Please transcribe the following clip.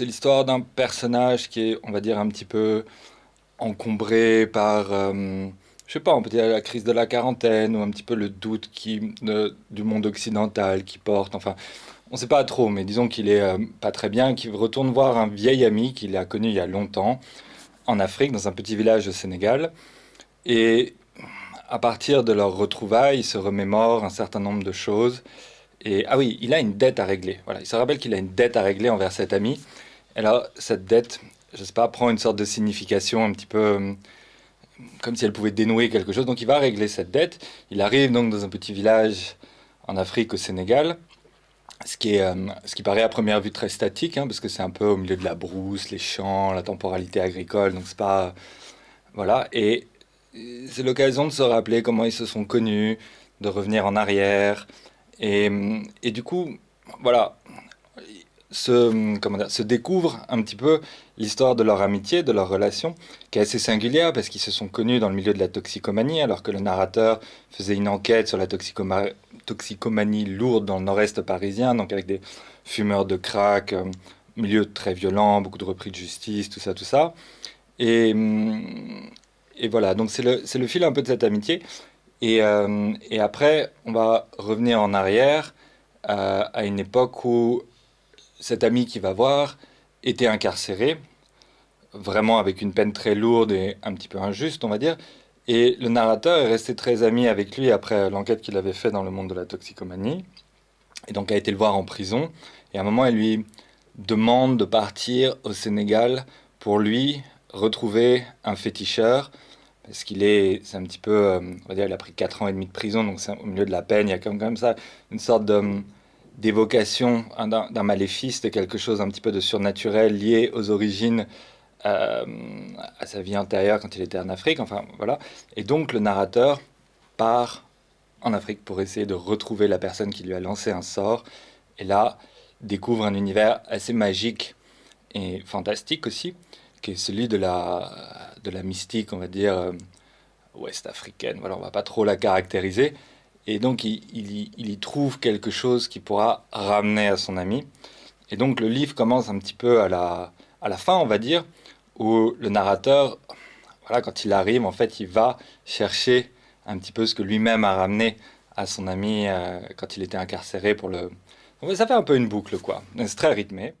c'est l'histoire d'un personnage qui est, on va dire, un petit peu encombré par, euh, je sais pas, on peut dire la crise de la quarantaine ou un petit peu le doute qui, du monde occidental qui porte. Enfin, on sait pas trop, mais disons qu'il est euh, pas très bien, qu'il retourne voir un vieil ami qu'il a connu il y a longtemps en Afrique, dans un petit village au Sénégal. Et à partir de leur retrouvailles, il se remémore un certain nombre de choses. Et ah oui, il a une dette à régler. Voilà, il se rappelle qu'il a une dette à régler envers cet ami. Et là, cette dette, je sais pas, prend une sorte de signification un petit peu euh, comme si elle pouvait dénouer quelque chose. Donc il va régler cette dette. Il arrive donc dans un petit village en Afrique, au Sénégal. Ce qui, est, euh, ce qui paraît à première vue très statique, hein, parce que c'est un peu au milieu de la brousse, les champs, la temporalité agricole, donc c'est pas... Voilà, et c'est l'occasion de se rappeler comment ils se sont connus, de revenir en arrière, et du coup, voilà, se, comment dire, se découvre un petit peu l'histoire de leur amitié, de leur relation, qui est assez singulière parce qu'ils se sont connus dans le milieu de la toxicomanie, alors que le narrateur faisait une enquête sur la toxicomanie lourde dans le nord-est parisien, donc avec des fumeurs de crack, euh, milieu très violent, beaucoup de repris de justice, tout ça, tout ça. Et, et voilà, donc c'est le, le fil un peu de cette amitié. Et, euh, et, après, on va revenir en arrière euh, à une époque où cet ami qui va voir était incarcéré, vraiment avec une peine très lourde et un petit peu injuste, on va dire. Et le narrateur est resté très ami avec lui après l'enquête qu'il avait fait dans le monde de la toxicomanie. Et donc a été le voir en prison. Et à un moment, il lui demande de partir au Sénégal pour lui retrouver un féticheur parce qu'il est, c'est un petit peu, euh, on va dire, il a pris 4 ans et demi de prison, donc au milieu de la peine, il y a comme, comme ça une sorte d'évocation hein, d'un maléfice, de quelque chose un petit peu de surnaturel lié aux origines, euh, à sa vie antérieure quand il était en Afrique, enfin voilà. Et donc le narrateur part en Afrique pour essayer de retrouver la personne qui lui a lancé un sort, et là découvre un univers assez magique et fantastique aussi, qui est celui de la, de la mystique, on va dire, euh, ouest-africaine. Voilà, on va pas trop la caractériser. Et donc, il, y trouve quelque chose qui pourra ramener à son ami. Et donc, le livre commence un petit peu à la, à la fin, on va dire, où le narrateur, voilà, quand il arrive, en fait, il va chercher un petit peu ce que lui-même a ramené à son ami euh, quand il était incarcéré pour le... ça fait un peu une boucle, quoi. C'est très rythmé.